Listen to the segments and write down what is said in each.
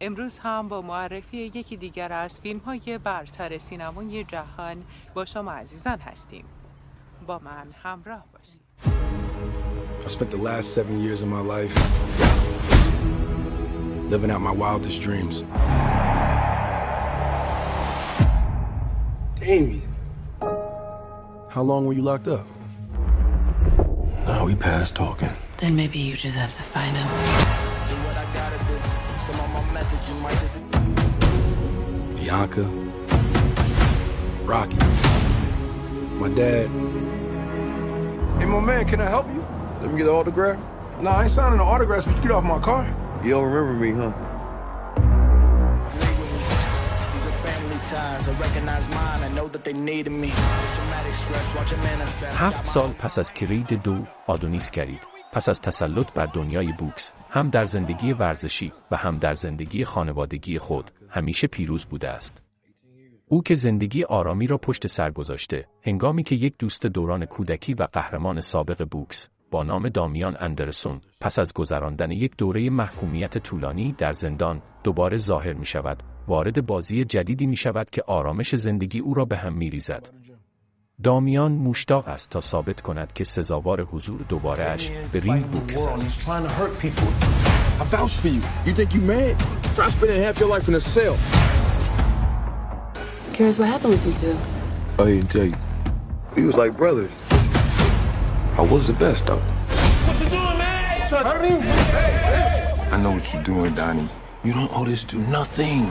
امروز هم با معرفی یکی دیگر از فیلم های برتر سینمای جهان با شما عزیزان هستیم با من همراه باشید I spent the last seven years of my life living out my wildest dreams. Damien. How long were you locked up? Now we past talking. Then maybe you just have to find him. Bianca. Rocky. My dad. Hey, my man, can I help you? Let me get an autograph. Nah, I ain't signing no autographs, but you get off my car. You don't remember me, huh? These are family ties. I recognize mine. I know that they needed me. Traumatic stress, watch it manifest. هفت سال پس از کرید دو آدونیس کرید پس از تسلط بر دنیای بوکس هم در زندگی ورزشی و هم در زندگی خانوادگی خود همیشه پیروز بوده است او که زندگی آرامی را پشت سر گذاشته هنگامی که یک دوست دوران کودکی و قهرمان سابق بوکس با نام دامیان اندرسون پس از گذراندن یک دوره محکومیت طولانی در زندان دوباره ظاهر می شود وارد بازی جدیدی می شود که آرامش زندگی او را به هم می ریزد. دامیان مشتاق است تا ثابت کند که سزاوار حضور دوباره اش به رینگ بوکس است. trying to hurt people. I vouch for you. You think you mad? Try spending half your life in a cell. Curious what happened with you two? I didn't tell you. We was like brothers. I was the best, though. I know what you're doing, Donnie. You don't owe this dude nothing.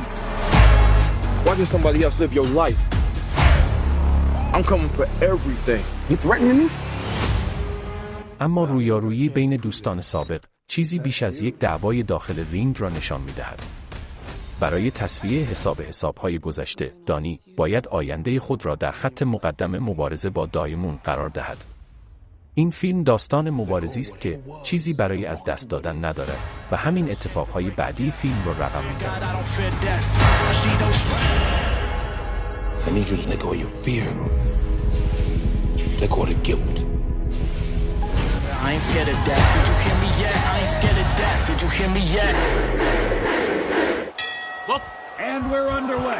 Watching somebody else live your life. I'm coming for everything. You threatening me? اما رویارویی بین دوستان سابق چیزی بیش از یک دعوای داخل رینگ را نشان می دهد. برای تصفیه حساب حسابهای گذشته، دانی باید آینده خود را در خط مقدم مبارزه با دایمون قرار دهد. این فیلم داستان مبارزی است که چیزی برای از دست دادن ندارد و همین اتفاقهای بعدی فیلم را رقم می‌زند. I don't fear death. She don't I need you to let go of your fear. Let go of the guilt. I ain't scared of death. Did you hear me yet? I ain't scared of death. Did you hear me yet? And we're underway.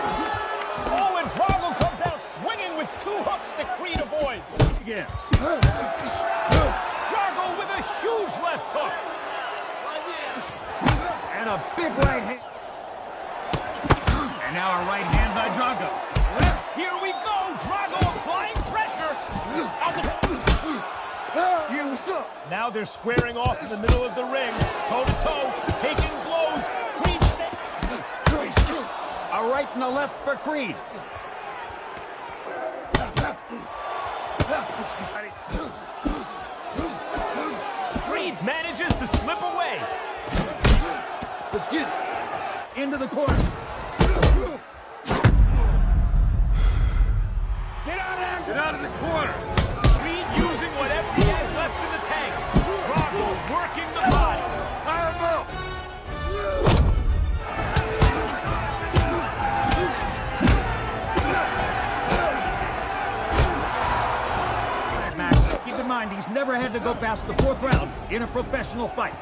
Oh, and Drago comes out swinging with two hooks that Creed avoids. Begins. Drago with a huge left hook. And a big right hand. And now a right hand by Drago. Here we go. Drago applying pressure. You? Now they're squaring off in the middle of the ring, toe to toe, taking blows. Creed. A right and a left for Creed. Creed manages to slip away. Let's get into the corner. Out of the corner. Using whatever he has left in the tank. Working the body. Match. Keep in mind, he's never had to go past the fourth round in a professional fight.